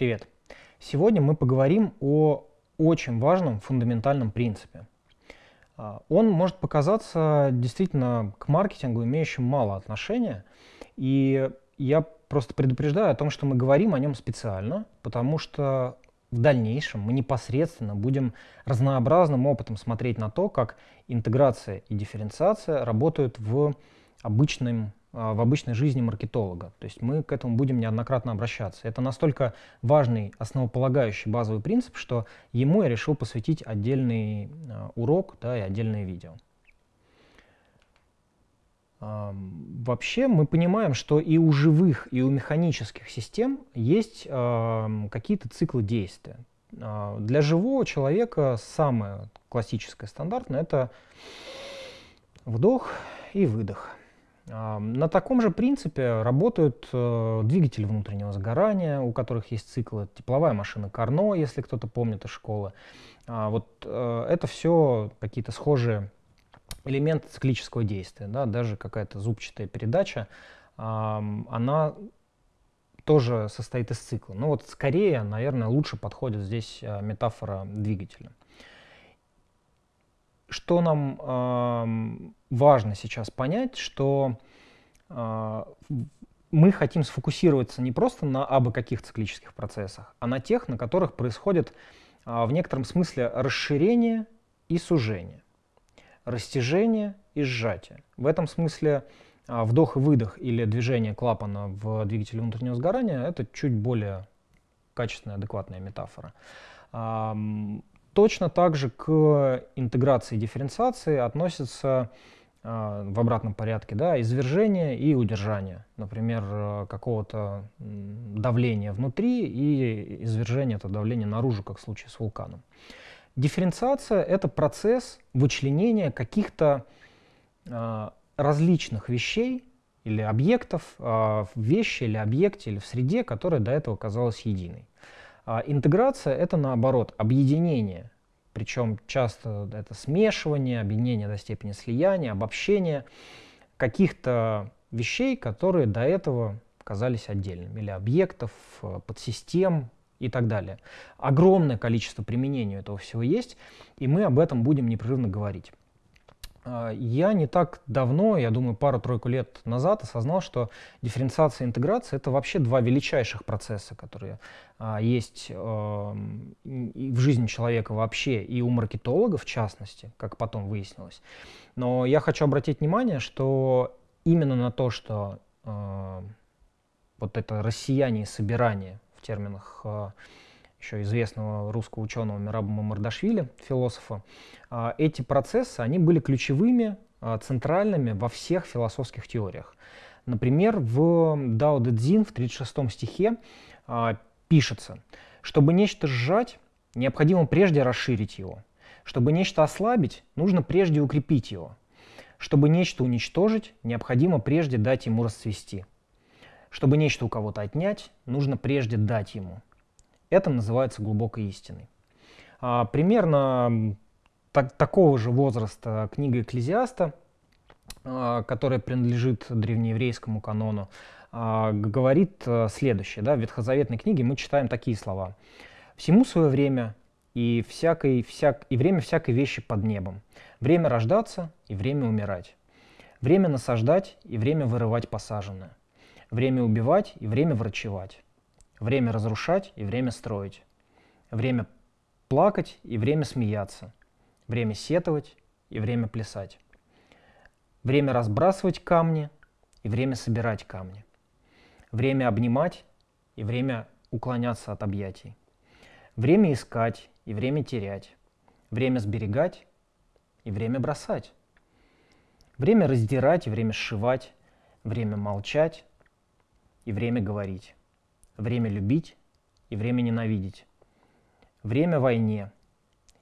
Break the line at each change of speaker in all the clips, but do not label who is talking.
Привет! Сегодня мы поговорим о очень важном фундаментальном принципе. А, он может показаться действительно к маркетингу имеющим мало отношения, и я просто предупреждаю о том, что мы говорим о нем специально, потому что в дальнейшем мы непосредственно будем разнообразным опытом смотреть на то, как интеграция и дифференциация работают в обычном в обычной жизни маркетолога. То есть мы к этому будем неоднократно обращаться. Это настолько важный, основополагающий базовый принцип, что ему я решил посвятить отдельный а, урок да, и отдельное видео. Вообще мы понимаем, что и у живых, и у механических систем есть какие-то циклы действия. А, для живого человека самое классическое, стандартное – это вдох и выдох. На таком же принципе работают э, двигатели внутреннего сгорания, у которых есть циклы, тепловая машина Карно, если кто-то помнит из школы. А, вот э, это все какие-то схожие элементы циклического действия. Да? Даже какая-то зубчатая передача, она тоже состоит из цикла. Но вот скорее, наверное, лучше подходит здесь э, метафора двигателя. Что нам важно сейчас понять, что мы хотим сфокусироваться не просто на абы каких циклических процессах, а на тех, на которых происходит э, в некотором смысле расширение и сужение, растяжение и сжатие. В этом смысле э, вдох и выдох или движение клапана в двигателе внутреннего сгорания это чуть более качественная, адекватная метафора. Точно так же к интеграции и дифференциации относятся в обратном порядке да, извержение и удержание. Например, э, какого-то давления внутри и извержение это давление наружу, как в случае с вулканом. Дифференциация — это процесс вычленения каких-то э, различных вещей или объектов э, в вещи или объекте или в среде, которая до этого казалась единой. А интеграция — это, наоборот, объединение. Причем часто это смешивание, объединение до степени слияния, обобщение каких-то вещей, которые до этого казались отдельными, или объектов, э, подсистем и так далее. Огромное количество применений этого всего есть, и мы об этом будем непрерывно говорить. А, я не так давно, я думаю, пару-тройку лет назад осознал, что дифференциация и интеграция — это вообще два величайших процесса, которые а, есть э, в жизни человека вообще и у маркетолога в частности, как потом выяснилось. Но я хочу обратить внимание, что именно на то, что э, вот это россияне и собирание в терминах э, еще известного русского ученого Мираба Мамардашвили, философа, а, эти процессы, они были ключевыми, а, центральными во всех философских теориях. Например, в Дао Дэ Цзин в 36 стихе а, пишется, чтобы нечто сжать, необходимо прежде расширить его. Чтобы нечто ослабить, нужно прежде укрепить его. Чтобы нечто уничтожить, необходимо прежде дать ему расцвести. Чтобы нечто у кого-то отнять, нужно прежде дать ему. Это называется глубокой истиной. А, примерно так, такого же возраста книга Экклезиаста, а, которая принадлежит древнееврейскому канону, а, говорит а, следующее. Да? В Ветхозаветной книге мы читаем такие слова. «Всему свое время, и, всякой, всяк, и время всякой вещи под небом. Время рождаться и время умирать. Время насаждать и время вырывать посаженное. Время убивать и время врачевать. Время разрушать и время строить. Время плакать и время смеяться. Время сетовать и время плясать. Время разбрасывать камни и время собирать камни. Время обнимать и время уклоняться от объятий. Время искать и время терять. Время сберегать и время бросать. Время раздирать и время сшивать. Время молчать и время говорить время любить и время ненавидеть, время войне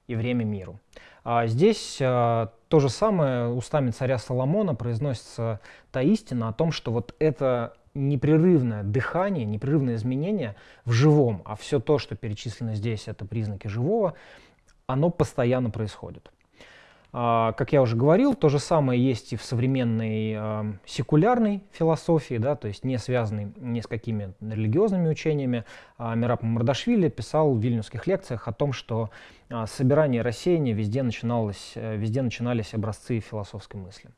и время миру. А здесь а, то же самое устами царя Соломона произносится та истина о том, что вот это непрерывное дыхание, непрерывное изменение в живом, а все то, что перечислено здесь, это признаки живого, оно постоянно происходит. А, как я уже говорил, то же самое есть и в современной секулярной философии, да, то есть не связанной ни с какими религиозными учениями. А Мираб Мардашвили писал в вильнюсских лекциях о том, что а, собирание и рассеяние везде, начиналось, э, везде начинались образцы философской мысли.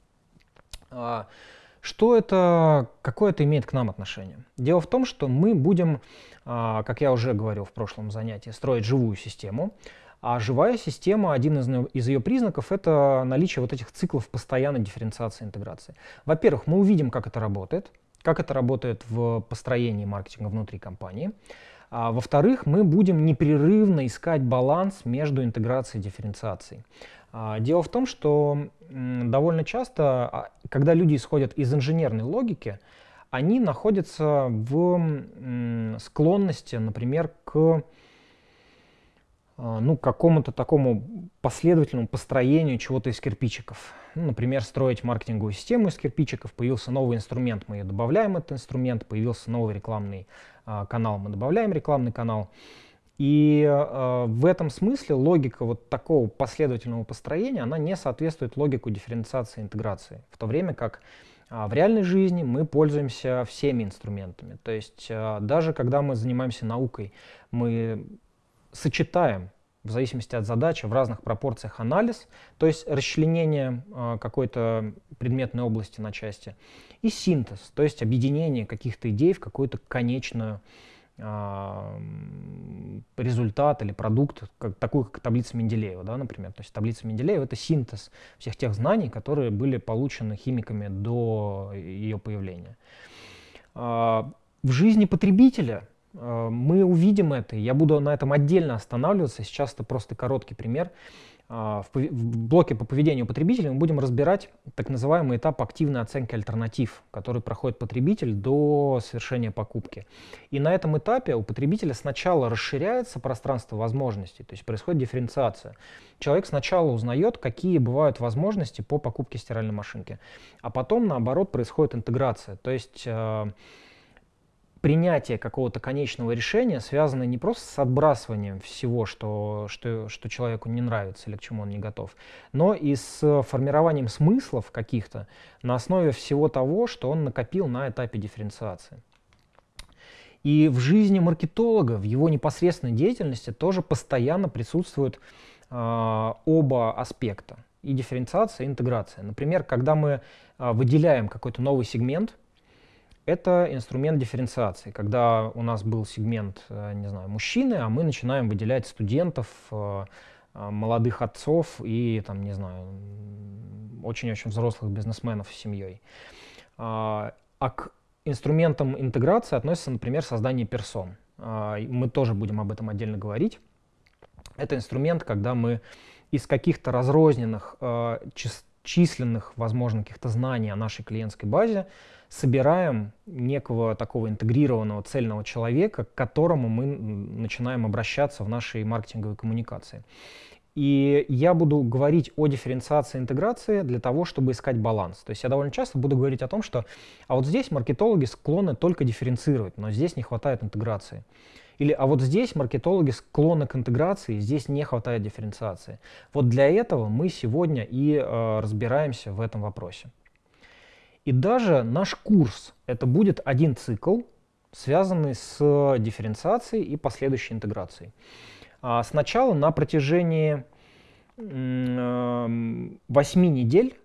Что это, какое это имеет к нам отношение? Дело в том, что мы будем, как я уже говорил в прошлом занятии, строить живую систему, а живая система, один из, из ее признаков, это наличие вот этих циклов постоянной дифференциации и интеграции. Во-первых, мы увидим, как это работает, как это работает в построении маркетинга внутри компании. А, во-вторых, мы будем непрерывно искать баланс между интеграцией и дифференциацией. А, дело в том, что довольно часто, а, когда люди исходят из инженерной логики, они находятся в склонности, например, к а, ну, какому-то такому последовательному построению чего-то из кирпичиков. Ну, например, строить маркетинговую систему из кирпичиков, появился новый инструмент, мы ее добавляем этот инструмент, появился новый рекламный а, канал, мы добавляем рекламный канал. И э, в этом смысле логика вот такого последовательного построения, она не соответствует логику дифференциации и интеграции, в то время как э, в реальной жизни мы пользуемся всеми инструментами. То есть э, даже когда мы занимаемся наукой, мы сочетаем в зависимости от задачи в разных пропорциях анализ, то есть расчленение э, какой-то предметной области на части, и синтез, то есть объединение каких-то идей в какую-то конечную э, результат или продукт, как, такую как таблица Менделеева, да, например. То есть таблица Менделеева — это синтез всех тех знаний, которые были получены химиками до ее появления. Э, в жизни потребителя — мы увидим это, я буду на этом отдельно останавливаться. Сейчас это просто короткий пример. А, в блоке по поведению потребителя мы будем разбирать так называемый этап активной оценки альтернатив, который проходит потребитель до совершения покупки. И на этом этапе у потребителя сначала расширяется пространство возможностей, то есть происходит дифференциация. Человек сначала узнает, какие бывают возможности по покупке стиральной машинки, а потом, наоборот, происходит интеграция. То есть э, принятие какого-то конечного решения связано не просто с отбрасыванием всего, что, что, что человеку не нравится или к чему он не готов, но и с формированием смыслов каких-то на основе всего того, что он накопил на этапе дифференциации. И в жизни маркетолога, в его непосредственной деятельности тоже постоянно присутствуют э, оба аспекта. И дифференциация, и интеграция. Например, когда мы э, выделяем какой-то новый сегмент, это инструмент дифференциации, когда у нас был сегмент, э, не знаю, мужчины, а мы начинаем выделять студентов, э, э, молодых отцов и, там, не знаю, очень-очень взрослых бизнесменов с семьей. А, а к инструментам интеграции относится, например, создание персон. А, мы тоже будем об этом отдельно говорить. Это инструмент, когда мы из каких-то разрозненных, численных, возможно, каких-то знаний о нашей клиентской базе собираем некого такого интегрированного цельного человека, к которому мы начинаем обращаться в нашей маркетинговой коммуникации. И я буду говорить о дифференциации интеграции для того, чтобы искать баланс. То есть я довольно часто буду говорить о том, что а вот здесь маркетологи склонны только дифференцировать, но здесь не хватает интеграции. Или а вот здесь маркетологи склонны к интеграции, здесь не хватает дифференциации. Вот для этого мы сегодня и э, разбираемся в этом вопросе. И даже наш курс — это будет один цикл, связанный с дифференциацией и последующей интеграцией. А сначала на протяжении 8 недель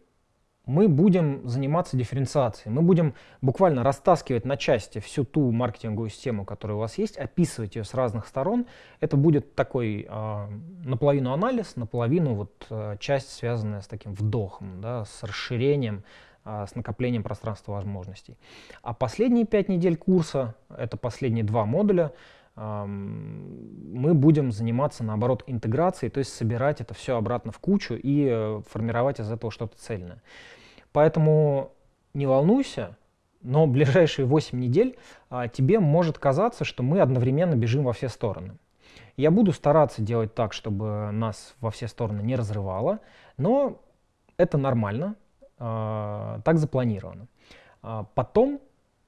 мы будем заниматься дифференциацией. Мы будем буквально растаскивать на части всю ту маркетинговую систему, которая у вас есть, описывать ее с разных сторон. Это будет такой э, наполовину анализ, наполовину вот, э, часть, связанная с таким вдохом, да, с расширением с накоплением пространства возможностей. А последние пять недель курса, это последние два модуля, мы будем заниматься, наоборот, интеграцией, то есть собирать это все обратно в кучу и э, формировать из этого что-то цельное. Поэтому не волнуйся, но ближайшие 8 недель а, тебе может казаться, что мы одновременно бежим во все стороны. Я буду стараться делать так, чтобы нас во все стороны не разрывало, но это нормально, а, так запланировано. А, потом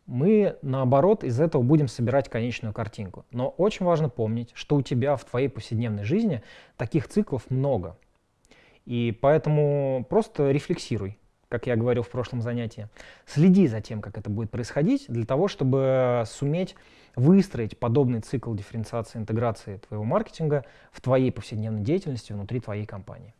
мы, наоборот, из этого будем собирать конечную картинку. Но очень важно помнить, что у тебя в твоей повседневной жизни таких циклов много. И поэтому просто рефлексируй, как я говорил в прошлом занятии. Следи за тем, как это будет происходить, для того, чтобы суметь выстроить подобный цикл дифференциации, интеграции твоего маркетинга в твоей повседневной деятельности внутри твоей компании.